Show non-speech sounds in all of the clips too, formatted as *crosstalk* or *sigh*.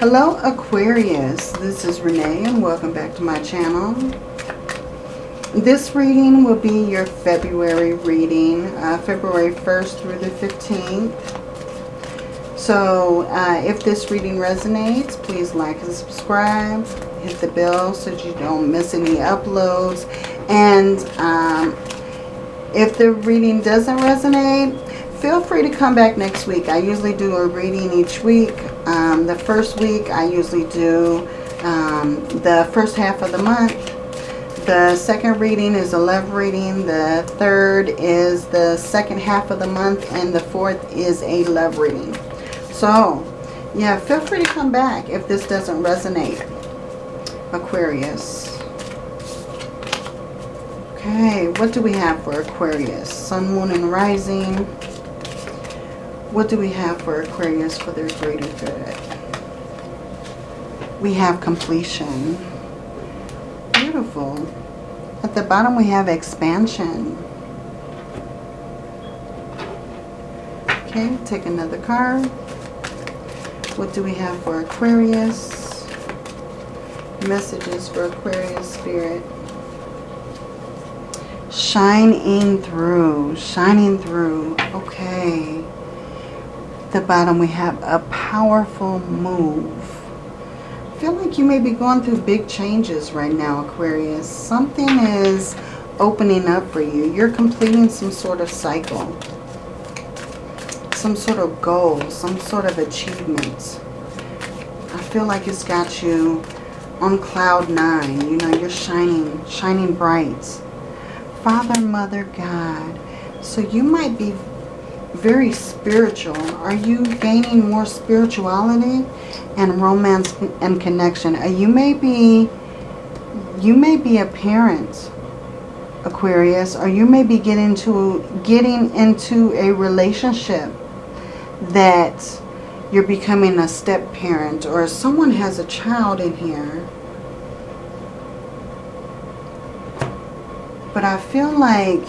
Hello Aquarius, this is Renee and welcome back to my channel. This reading will be your February reading, uh, February 1st through the 15th. So uh, if this reading resonates, please like and subscribe. Hit the bell so you don't miss any uploads. And um, if the reading doesn't resonate, feel free to come back next week. I usually do a reading each week. Um, the first week I usually do um, the first half of the month. The second reading is a love reading. The third is the second half of the month. And the fourth is a love reading. So, yeah, feel free to come back if this doesn't resonate. Aquarius. Okay, what do we have for Aquarius? Sun, Moon, and Rising. What do we have for Aquarius for their greater good? We have completion. Beautiful. At the bottom we have expansion. Okay, take another card. What do we have for Aquarius? Messages for Aquarius Spirit. Shining through. Shining through. Okay the bottom we have a powerful move. I feel like you may be going through big changes right now, Aquarius. Something is opening up for you. You're completing some sort of cycle. Some sort of goal. Some sort of achievement. I feel like it's got you on cloud nine. You know, you're shining, shining bright. Father, Mother, God. So you might be very spiritual. Are you gaining more spirituality and romance and connection? Uh, you may be you may be a parent, Aquarius, or you may be getting to getting into a relationship that you're becoming a step parent or someone has a child in here. But I feel like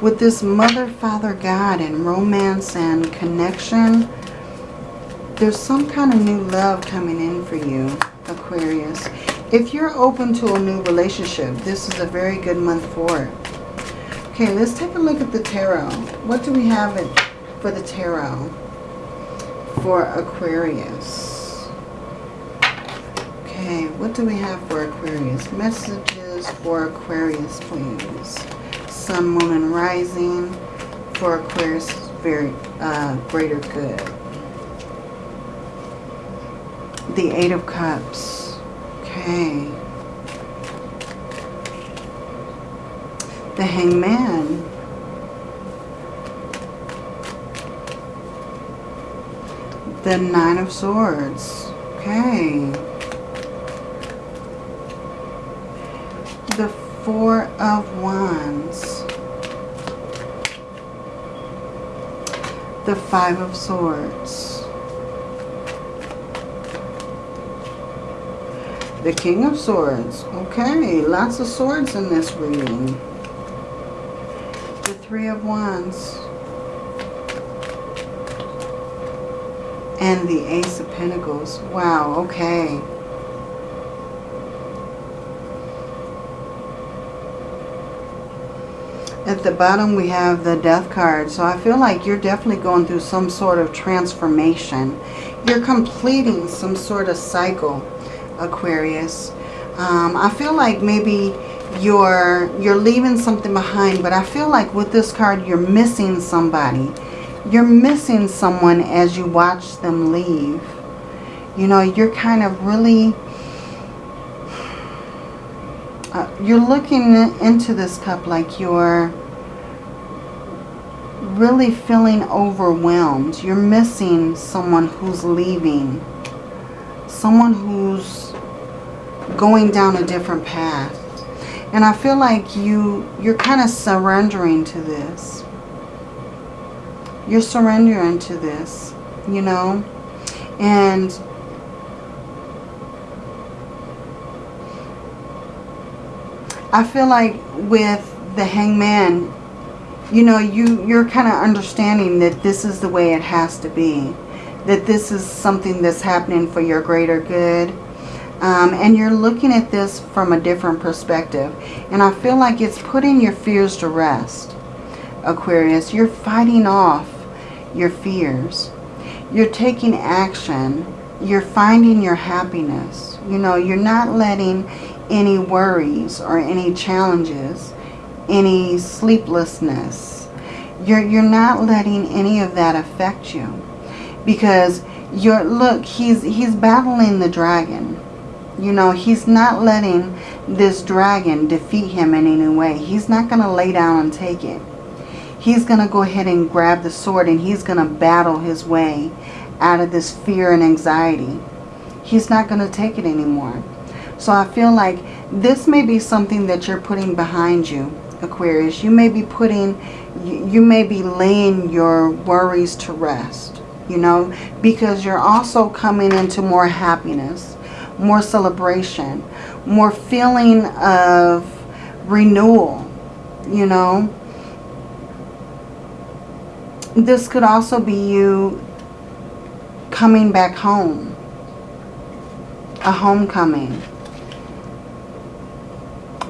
with this mother, father, God and romance and connection, there's some kind of new love coming in for you, Aquarius. If you're open to a new relationship, this is a very good month for it. Okay, let's take a look at the tarot. What do we have for the tarot for Aquarius? Okay, what do we have for Aquarius? Messages for Aquarius, please. Sun, Moon, and Rising for Aquarius very uh, greater good. The Eight of Cups. Okay. The Hangman. The Nine of Swords. Okay. The Four of Wands. The Five of Swords. The King of Swords. Okay, lots of swords in this reading. The Three of Wands. And the Ace of Pentacles. Wow, okay. At the bottom we have the death card. So I feel like you're definitely going through some sort of transformation. You're completing some sort of cycle, Aquarius. Um, I feel like maybe you're you're leaving something behind, but I feel like with this card you're missing somebody. You're missing someone as you watch them leave. You know, you're kind of really uh, you're looking into this cup like you're really feeling overwhelmed. You're missing someone who's leaving. Someone who's going down a different path. And I feel like you, you're kind of surrendering to this. You're surrendering to this, you know. And I feel like with the hangman, you know, you, you're kind of understanding that this is the way it has to be. that this is something that's happening for your greater good. Um, and you're looking at this from a different perspective. And I feel like it's putting your fears to rest, Aquarius. You're fighting off your fears. You're taking action. You're finding your happiness. You know, you're not letting any worries or any challenges, any sleeplessness. You're, you're not letting any of that affect you. Because you're, look, he's, he's battling the dragon. You know, he's not letting this dragon defeat him in any way. He's not going to lay down and take it. He's going to go ahead and grab the sword and he's going to battle his way out of this fear and anxiety. He's not going to take it anymore. So I feel like this may be something that you're putting behind you, Aquarius. You may be putting, you may be laying your worries to rest, you know, because you're also coming into more happiness, more celebration, more feeling of renewal, you know. This could also be you coming back home, a homecoming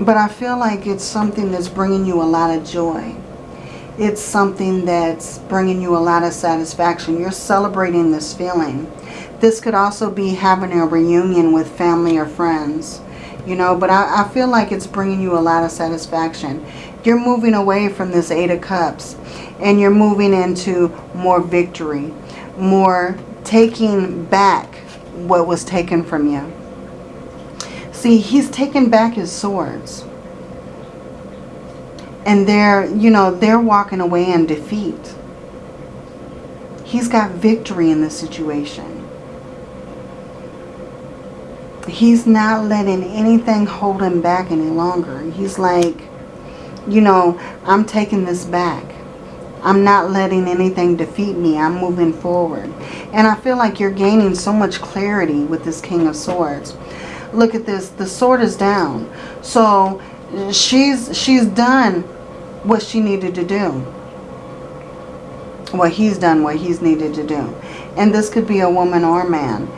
but I feel like it's something that's bringing you a lot of joy. It's something that's bringing you a lot of satisfaction. You're celebrating this feeling. This could also be having a reunion with family or friends. You know, but I, I feel like it's bringing you a lot of satisfaction. You're moving away from this Eight of Cups. And you're moving into more victory. More taking back what was taken from you. See, he's taken back his swords. And they're, you know, they're walking away in defeat. He's got victory in this situation. He's not letting anything hold him back any longer. He's like, you know, I'm taking this back. I'm not letting anything defeat me. I'm moving forward. And I feel like you're gaining so much clarity with this King of Swords look at this the sword is down. So she's she's done what she needed to do. What he's done what he's needed to do. And this could be a woman or man.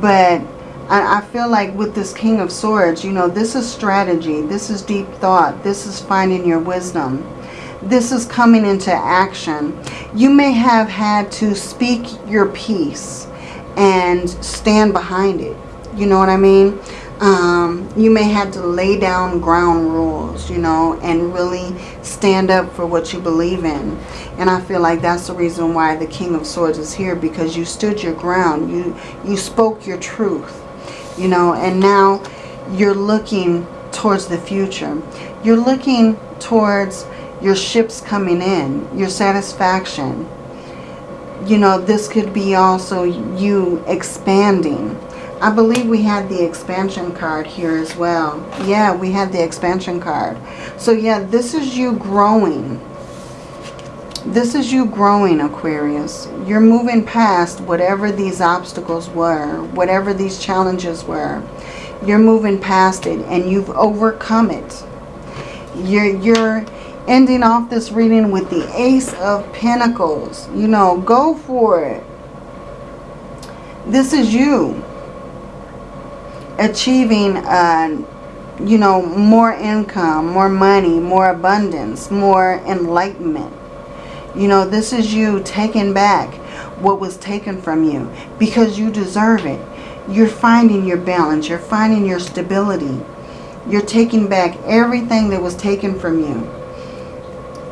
But I, I feel like with this king of swords you know this is strategy. This is deep thought. This is finding your wisdom. This is coming into action. You may have had to speak your piece and stand behind it you know what I mean? Um, you may have to lay down ground rules, you know, and really stand up for what you believe in. And I feel like that's the reason why the King of Swords is here because you stood your ground. You, you spoke your truth, you know, and now you're looking towards the future. You're looking towards your ships coming in, your satisfaction. You know, this could be also you expanding I believe we had the expansion card here as well. Yeah, we had the expansion card. So yeah, this is you growing. This is you growing, Aquarius. You're moving past whatever these obstacles were, whatever these challenges were. You're moving past it and you've overcome it. You're, you're ending off this reading with the Ace of Pentacles. You know, go for it. This is you achieving, uh, you know, more income, more money, more abundance, more enlightenment. You know, this is you taking back what was taken from you because you deserve it. You're finding your balance. You're finding your stability. You're taking back everything that was taken from you,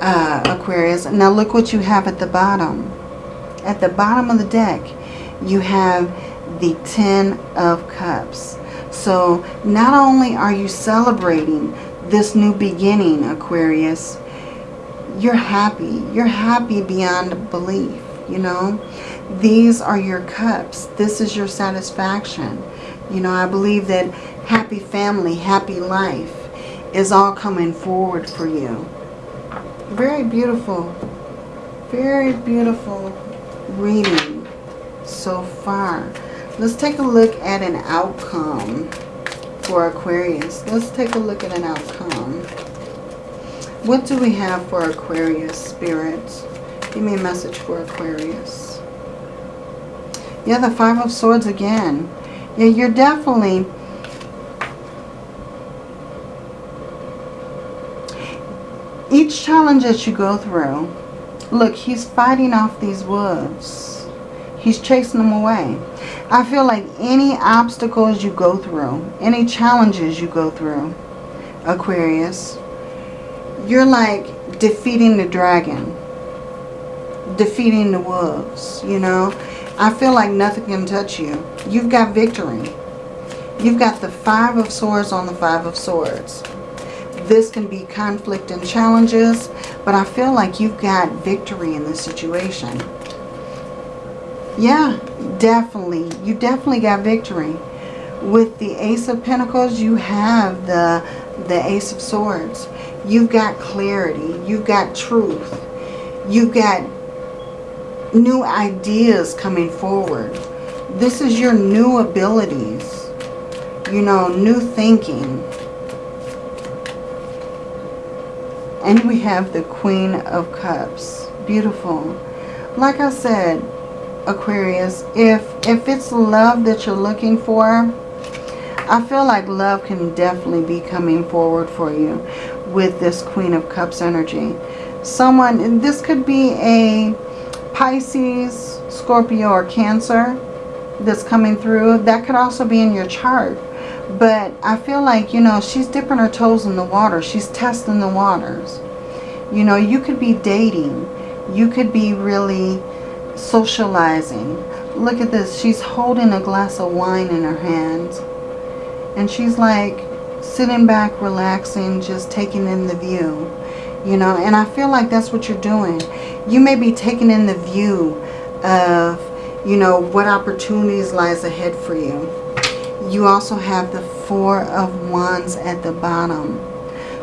uh, Aquarius. Now look what you have at the bottom. At the bottom of the deck, you have the Ten of Cups. So not only are you celebrating this new beginning, Aquarius, you're happy. You're happy beyond belief, you know. These are your cups. This is your satisfaction. You know, I believe that happy family, happy life is all coming forward for you. Very beautiful. Very beautiful reading so far. Let's take a look at an outcome for Aquarius. Let's take a look at an outcome. What do we have for Aquarius, Spirit? Give me a message for Aquarius. Yeah, the Five of Swords again. Yeah, you're definitely... Each challenge that you go through, look, he's fighting off these wolves. He's chasing them away. I feel like any obstacles you go through, any challenges you go through, Aquarius, you're like defeating the dragon, defeating the wolves, you know. I feel like nothing can touch you. You've got victory. You've got the Five of Swords on the Five of Swords. This can be conflict and challenges, but I feel like you've got victory in this situation. Yeah, definitely. You definitely got victory. With the Ace of Pentacles, you have the, the Ace of Swords. You've got clarity. You've got truth. You've got new ideas coming forward. This is your new abilities. You know, new thinking. And we have the Queen of Cups. Beautiful. Like I said, Aquarius, if, if it's love that you're looking for, I feel like love can definitely be coming forward for you with this Queen of Cups energy. Someone, this could be a Pisces, Scorpio, or Cancer that's coming through. That could also be in your chart. But I feel like, you know, she's dipping her toes in the water. She's testing the waters. You know, you could be dating. You could be really socializing. Look at this. She's holding a glass of wine in her hand. And she's like sitting back, relaxing, just taking in the view you know and I feel like that's what you're doing you may be taking in the view of you know what opportunities lies ahead for you you also have the four of wands at the bottom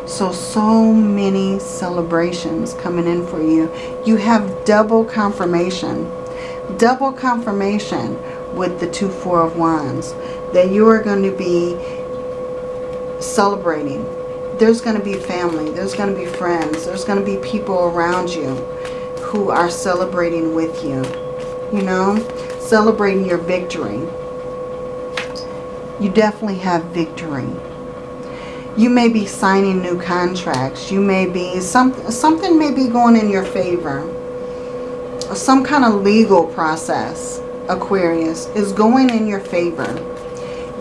so so many celebrations coming in for you. You have double confirmation. Double confirmation with the two four of wands that you are going to be celebrating. There's going to be family, there's going to be friends, there's going to be people around you who are celebrating with you, you know, celebrating your victory. You definitely have victory. You may be signing new contracts. You may be, some, something may be going in your favor. Some kind of legal process, Aquarius, is going in your favor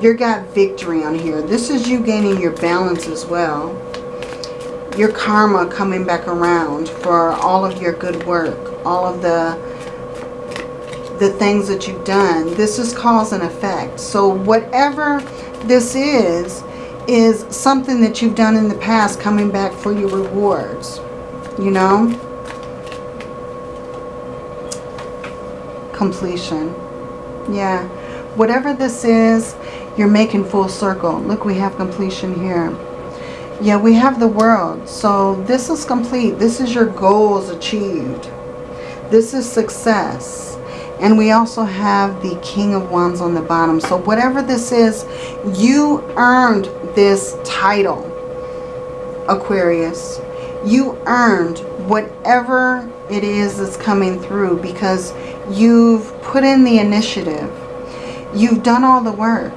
you got victory on here. This is you gaining your balance as well. Your karma coming back around for all of your good work. All of the the things that you've done. This is cause and effect. So whatever this is, is something that you've done in the past coming back for your rewards. You know? Completion. Yeah. Whatever this is, you're making full circle. Look, we have completion here. Yeah, we have the world. So this is complete. This is your goals achieved. This is success. And we also have the King of Wands on the bottom. So whatever this is, you earned this title, Aquarius. You earned whatever it is that's coming through because you've put in the initiative. You've done all the work.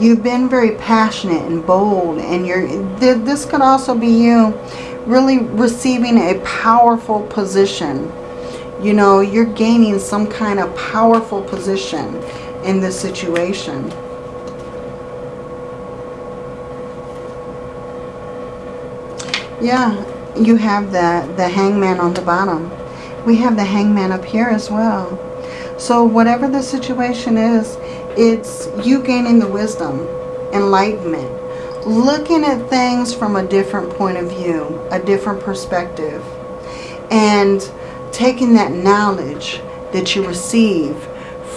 You've been very passionate and bold and you're this could also be you really receiving a powerful position. You know, you're gaining some kind of powerful position in this situation. Yeah, you have the, the hangman on the bottom. We have the hangman up here as well. So whatever the situation is, it's you gaining the wisdom, enlightenment, looking at things from a different point of view, a different perspective, and taking that knowledge that you receive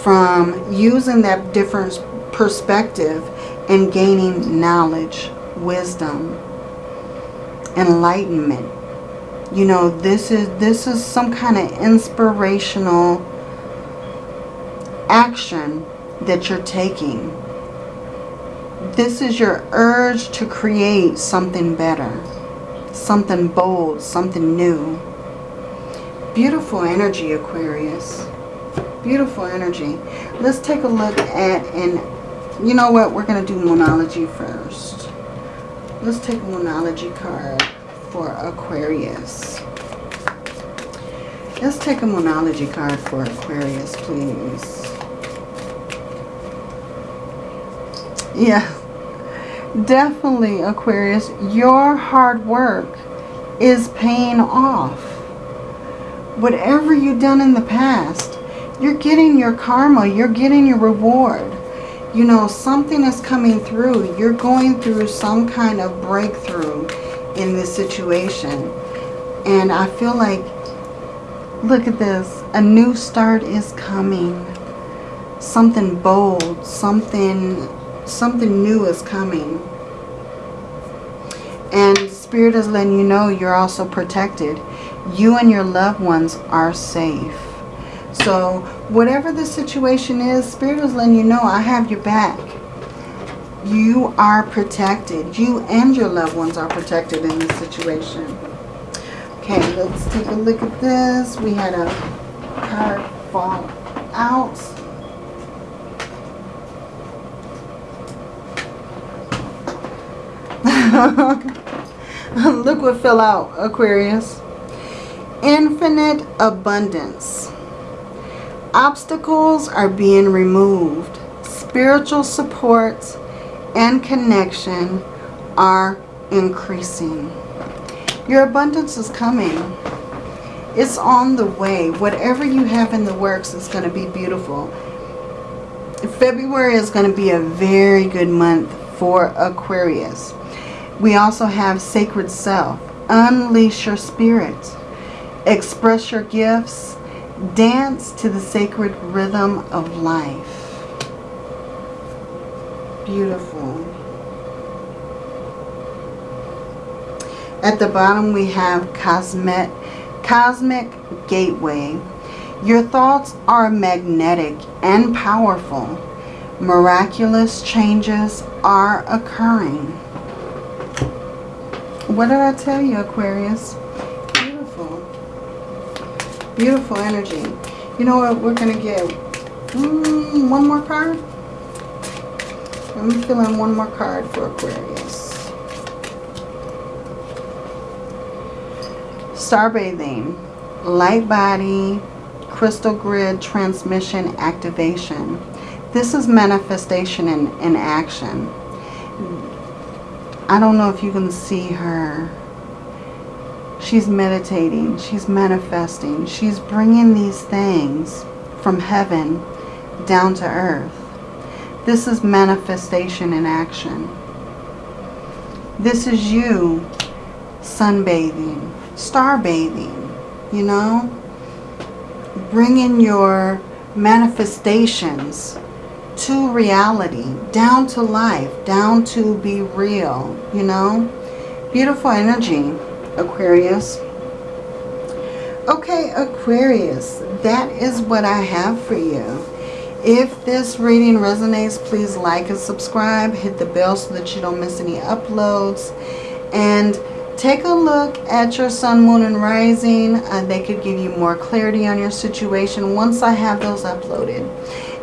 from using that different perspective and gaining knowledge, wisdom, enlightenment. You know, this is this is some kind of inspirational action that you're taking. This is your urge to create something better, something bold, something new. Beautiful energy, Aquarius. Beautiful energy. Let's take a look at, and you know what? We're going to do Moonology first. Let's take a Moonology card for Aquarius. Let's take a Moonology card for Aquarius, please. Yeah, definitely, Aquarius. Your hard work is paying off. Whatever you've done in the past, you're getting your karma. You're getting your reward. You know, something is coming through. You're going through some kind of breakthrough in this situation. And I feel like, look at this. A new start is coming. Something bold. Something, something new is coming. And Spirit is letting you know you're also protected. You and your loved ones are safe. So whatever the situation is, Spirit is letting you know I have your back. You are protected. You and your loved ones are protected in this situation. Okay, let's take a look at this. We had a card fall out. *laughs* Look what fell out, Aquarius. Infinite abundance. Obstacles are being removed. Spiritual supports and connection are increasing. Your abundance is coming. It's on the way. Whatever you have in the works is going to be beautiful. February is going to be a very good month for Aquarius. We also have Sacred Self. Unleash your spirit. Express your gifts Dance to the sacred rhythm of life. Beautiful. At the bottom we have Cosmic, Cosmic Gateway. Your thoughts are magnetic and powerful. Miraculous changes are occurring. What did I tell you, Aquarius? Beautiful energy. You know what? We're going to get mm, one more card. Let me fill in one more card for Aquarius. Starbathing. Light body. Crystal grid transmission activation. This is manifestation in, in action. I don't know if you can see her She's meditating. She's manifesting. She's bringing these things from heaven down to earth. This is manifestation in action. This is you sunbathing, star bathing, you know? Bringing your manifestations to reality, down to life, down to be real, you know? Beautiful energy. Aquarius. Okay, Aquarius, that is what I have for you. If this reading resonates, please like and subscribe. Hit the bell so that you don't miss any uploads. And take a look at your sun, moon, and rising. Uh, they could give you more clarity on your situation once I have those uploaded.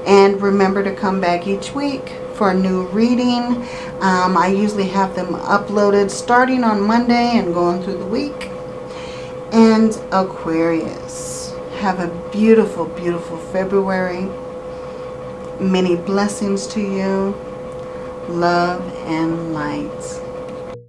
And remember to come back each week for a new reading. Um, I usually have them uploaded starting on Monday and going through the week. And Aquarius, have a beautiful, beautiful February. Many blessings to you. Love and light.